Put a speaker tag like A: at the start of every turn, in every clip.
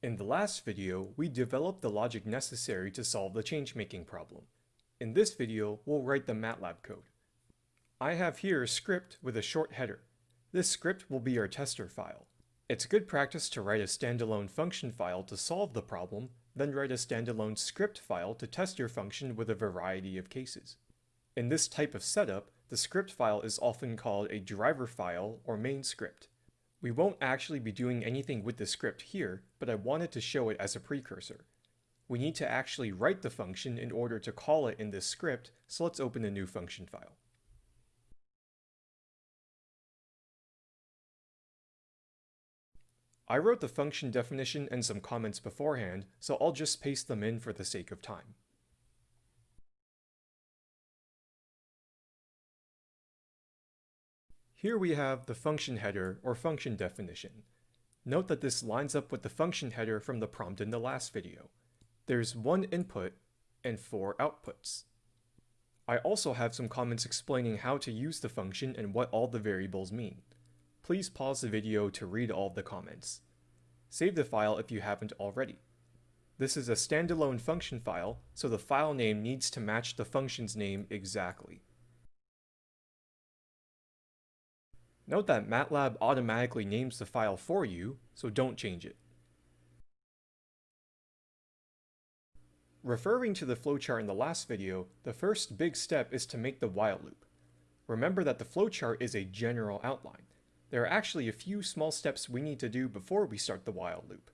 A: In the last video, we developed the logic necessary to solve the change-making problem. In this video, we'll write the MATLAB code. I have here a script with a short header. This script will be our tester file. It's good practice to write a standalone function file to solve the problem, then write a standalone script file to test your function with a variety of cases. In this type of setup, the script file is often called a driver file or main script. We won't actually be doing anything with the script here, but I wanted to show it as a precursor. We need to actually write the function in order to call it in this script, so let's open a new function file. I wrote the function definition and some comments beforehand, so I'll just paste them in for the sake of time. Here we have the function header or function definition. Note that this lines up with the function header from the prompt in the last video. There's one input and four outputs. I also have some comments explaining how to use the function and what all the variables mean. Please pause the video to read all the comments. Save the file if you haven't already. This is a standalone function file, so the file name needs to match the function's name exactly. Note that MATLAB automatically names the file for you, so don't change it. Referring to the flowchart in the last video, the first big step is to make the while loop. Remember that the flowchart is a general outline. There are actually a few small steps we need to do before we start the while loop.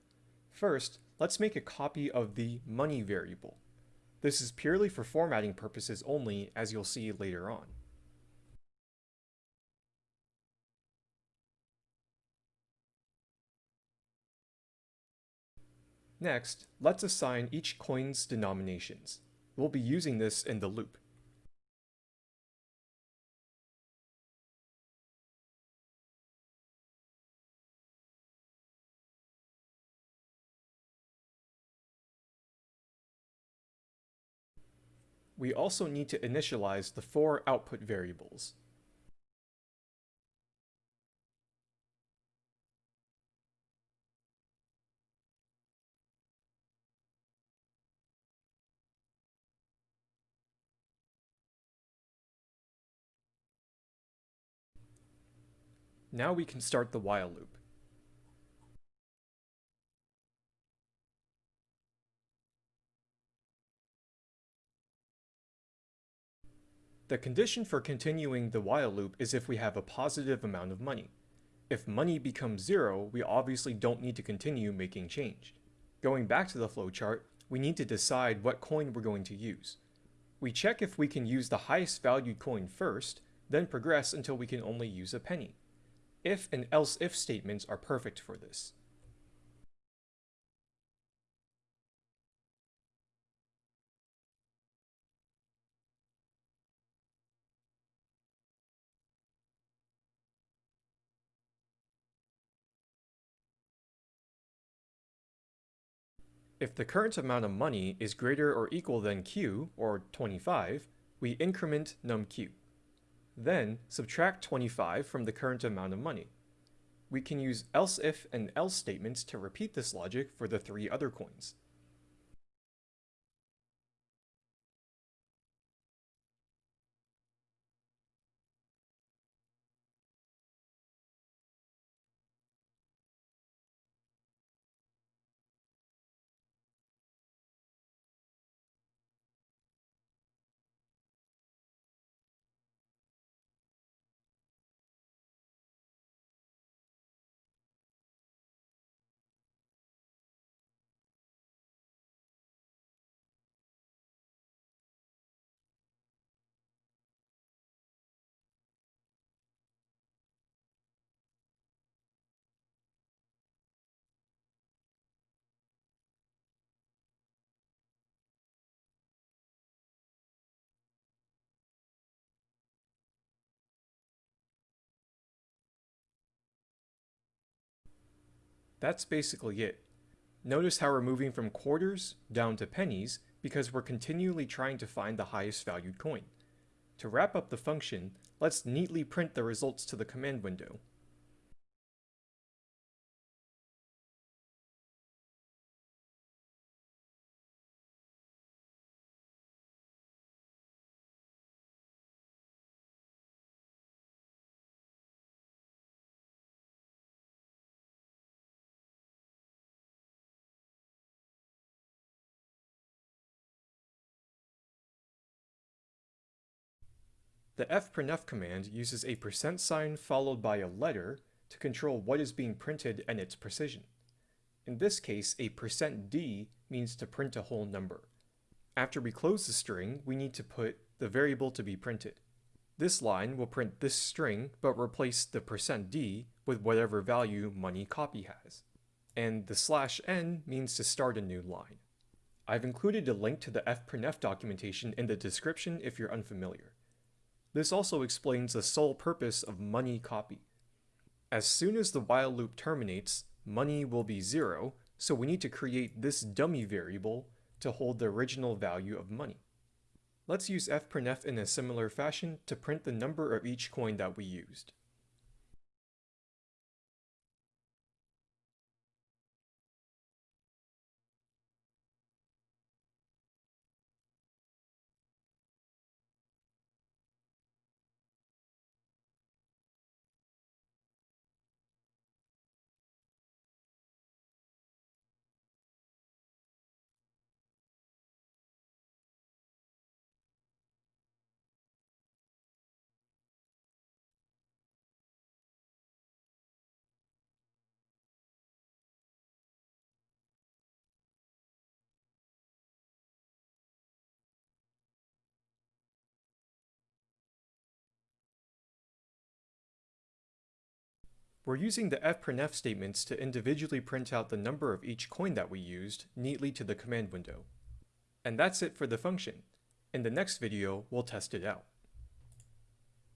A: First, let's make a copy of the money variable. This is purely for formatting purposes only, as you'll see later on. Next, let's assign each coin's denominations. We'll be using this in the loop. We also need to initialize the four output variables. Now we can start the while loop. The condition for continuing the while loop is if we have a positive amount of money. If money becomes zero, we obviously don't need to continue making change. Going back to the flowchart, we need to decide what coin we're going to use. We check if we can use the highest valued coin first, then progress until we can only use a penny if and else if statements are perfect for this. If the current amount of money is greater or equal than q, or 25, we increment numq. Then, subtract 25 from the current amount of money. We can use else if and else statements to repeat this logic for the three other coins. That's basically it. Notice how we're moving from quarters down to pennies because we're continually trying to find the highest valued coin. To wrap up the function, let's neatly print the results to the command window. The fprintf command uses a percent sign followed by a letter to control what is being printed and its precision. In this case, a percent %d means to print a whole number. After we close the string, we need to put the variable to be printed. This line will print this string, but replace the percent %d with whatever value money copy has. And the slash n means to start a new line. I've included a link to the fprintf documentation in the description if you're unfamiliar. This also explains the sole purpose of money copy. As soon as the while loop terminates, money will be zero, so we need to create this dummy variable to hold the original value of money. Let's use fprintf in a similar fashion to print the number of each coin that we used. We're using the fprintf statements to individually print out the number of each coin that we used neatly to the command window. And that's it for the function. In the next video, we'll test it out.